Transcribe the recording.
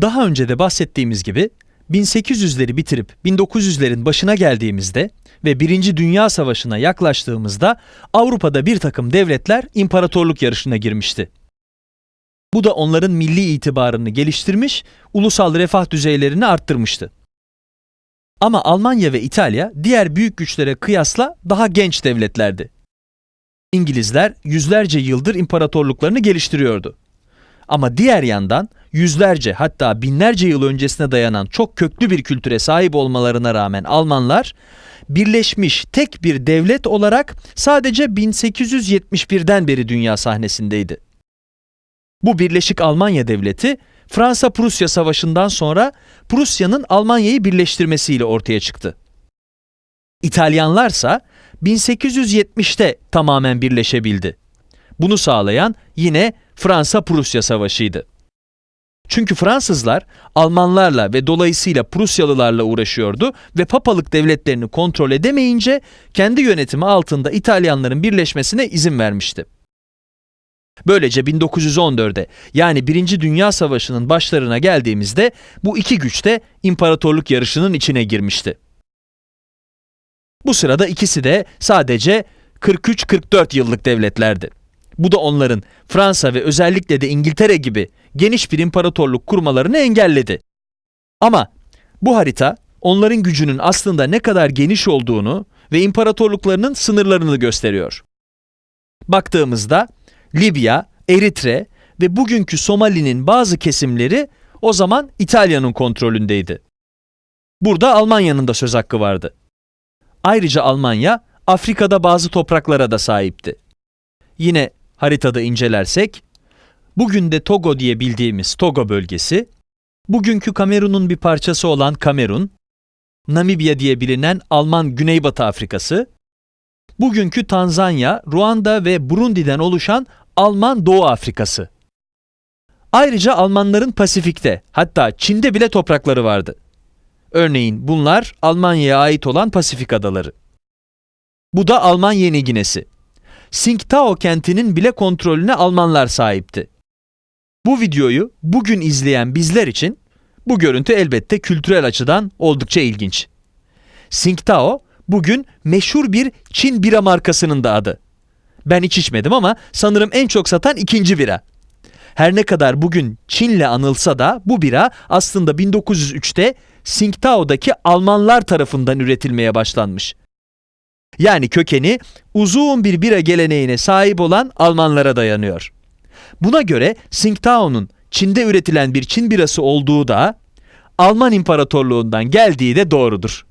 Daha önce de bahsettiğimiz gibi 1800'leri bitirip 1900'lerin başına geldiğimizde ve Birinci Dünya Savaşı'na yaklaştığımızda Avrupa'da bir takım devletler imparatorluk yarışına girmişti. Bu da onların milli itibarını geliştirmiş, ulusal refah düzeylerini arttırmıştı. Ama Almanya ve İtalya diğer büyük güçlere kıyasla daha genç devletlerdi. İngilizler yüzlerce yıldır imparatorluklarını geliştiriyordu. Ama diğer yandan yüzlerce hatta binlerce yıl öncesine dayanan çok köklü bir kültüre sahip olmalarına rağmen Almanlar birleşmiş tek bir devlet olarak sadece 1871'den beri dünya sahnesindeydi. Bu Birleşik Almanya Devleti Fransa-Prusya Savaşı'ndan sonra Prusya'nın Almanya'yı birleştirmesiyle ortaya çıktı. İtalyanlarsa 1870'te tamamen birleşebildi. Bunu sağlayan yine Fransa-Prusya Savaşı'ydı. Çünkü Fransızlar Almanlarla ve dolayısıyla Prusyalılarla uğraşıyordu ve papalık devletlerini kontrol edemeyince kendi yönetimi altında İtalyanların birleşmesine izin vermişti. Böylece 1914'e yani 1. Dünya Savaşı'nın başlarına geldiğimizde bu iki güç de imparatorluk yarışının içine girmişti. Bu sırada ikisi de sadece 43-44 yıllık devletlerdi. Bu da onların Fransa ve özellikle de İngiltere gibi geniş bir imparatorluk kurmalarını engelledi. Ama bu harita onların gücünün aslında ne kadar geniş olduğunu ve imparatorluklarının sınırlarını gösteriyor. Baktığımızda Libya, Eritre ve bugünkü Somali'nin bazı kesimleri o zaman İtalya'nın kontrolündeydi. Burada Almanya'nın da söz hakkı vardı. Ayrıca Almanya Afrika'da bazı topraklara da sahipti. Yine haritada incelersek, bugün de Togo diye bildiğimiz Togo bölgesi, bugünkü Kamerun'un bir parçası olan Kamerun, Namibya diye bilinen Alman Güneybatı Afrikası, bugünkü Tanzanya, Ruanda ve Burundi'den oluşan Alman Doğu Afrikası. Ayrıca Almanların Pasifik'te, hatta Çin'de bile toprakları vardı. Örneğin bunlar Almanya'ya ait olan Pasifik adaları. Bu da Alman Yeni Ginesi. Tsingtao kentinin bile kontrolüne Almanlar sahipti. Bu videoyu bugün izleyen bizler için bu görüntü elbette kültürel açıdan oldukça ilginç. Tsingtao bugün meşhur bir Çin bira markasının da adı. Ben hiç içmedim ama sanırım en çok satan ikinci bira. Her ne kadar bugün Çin'le anılsa da bu bira aslında 1903'te Tsingtao'daki Almanlar tarafından üretilmeye başlanmış. Yani kökeni uzun bir bira geleneğine sahip olan Almanlara dayanıyor. Buna göre Tsingtao'nun Çin'de üretilen bir Çin birası olduğu da Alman İmparatorluğundan geldiği de doğrudur.